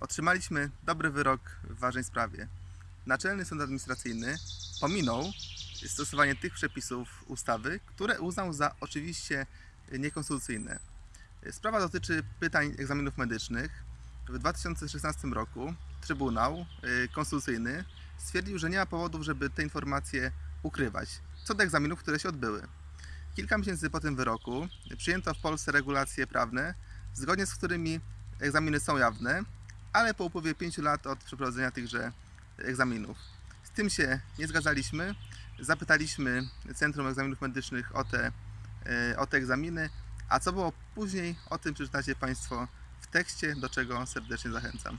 otrzymaliśmy dobry wyrok w ważnej sprawie. Naczelny Sąd Administracyjny pominął stosowanie tych przepisów ustawy, które uznał za oczywiście niekonstytucyjne. Sprawa dotyczy pytań egzaminów medycznych. W 2016 roku Trybunał y, Konstytucyjny stwierdził, że nie ma powodów, żeby te informacje ukrywać co do egzaminów, które się odbyły. Kilka miesięcy po tym wyroku przyjęto w Polsce regulacje prawne, zgodnie z którymi egzaminy są jawne, ale po upływie 5 lat od przeprowadzenia tychże egzaminów. Z tym się nie zgadzaliśmy. Zapytaliśmy Centrum Egzaminów Medycznych o te, e, o te egzaminy, a co było później, o tym przeczytacie Państwo w tekście, do czego serdecznie zachęcam.